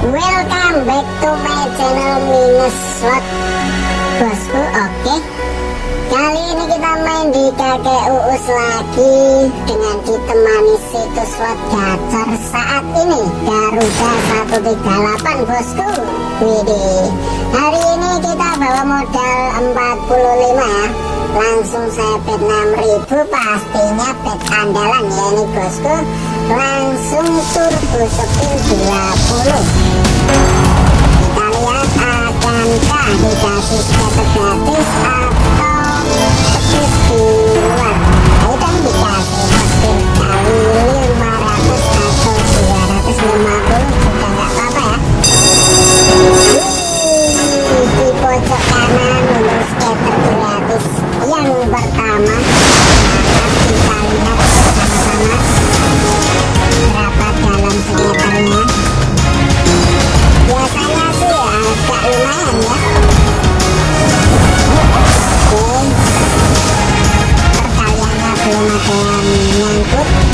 Welcome back to my channel Minus Slot. Bosku oke. Kali ini kita main di kakek Uus lagi Dengan ditemani situs slot gacor saat ini. Garuda 138 bosku. Widih. Hari ini kita bawa modal 45 ya. Langsung saya bet 6000 pastinya bet andalan ya ini bosku langsung turbo spin 20 kita lihat akankah dikasih scatter gratis atau petir di luar? Ini kan dikasih kali 500 Super.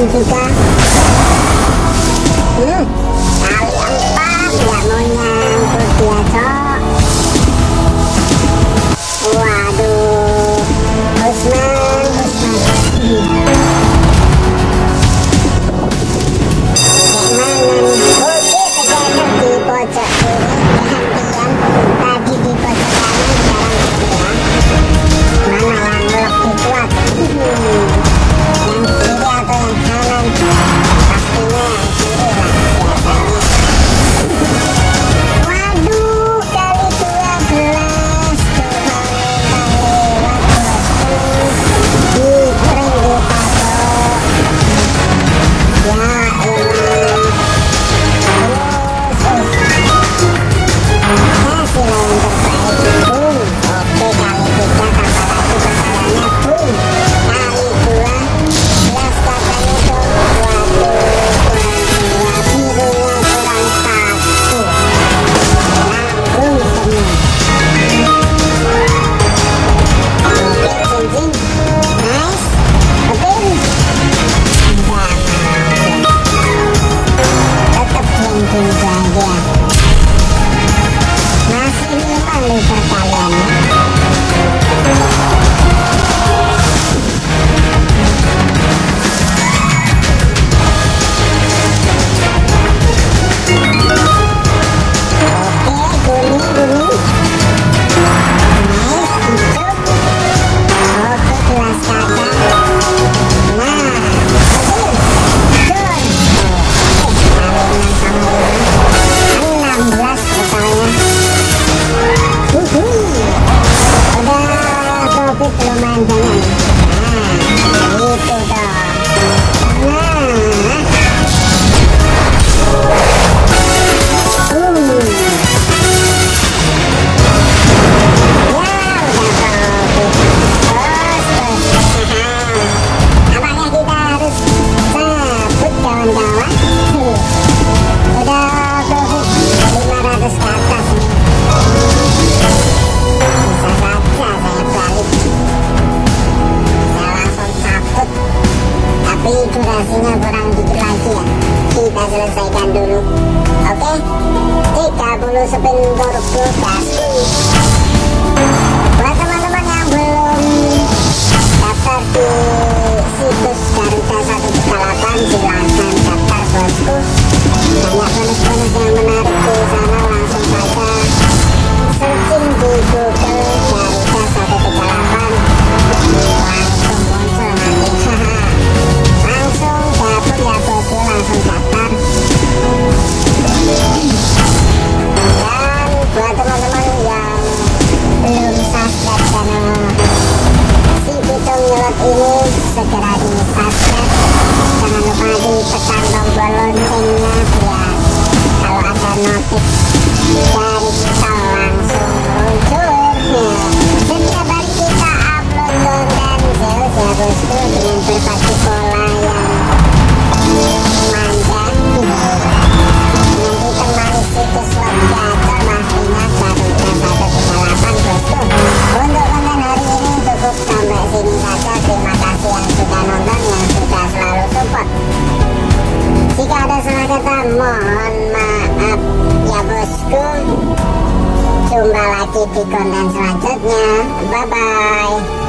你的家 selesaikan dulu oke okay? 30 spin turbo kasih buat teman-teman yang belum daftar di situs Garuda 138 silahkan dari langsung setiap hari kita upload dengan pola yang manja dengan ditemani situs web gacor pastinya Garuda 138 bosku untuk hari ini cukup sampai sini saja. Terima kasih yang sudah nonton yang sudah selalu support. Jika ada kata mohon jumpa lagi di konten selanjutnya. Bye bye